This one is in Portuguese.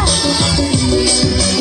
Música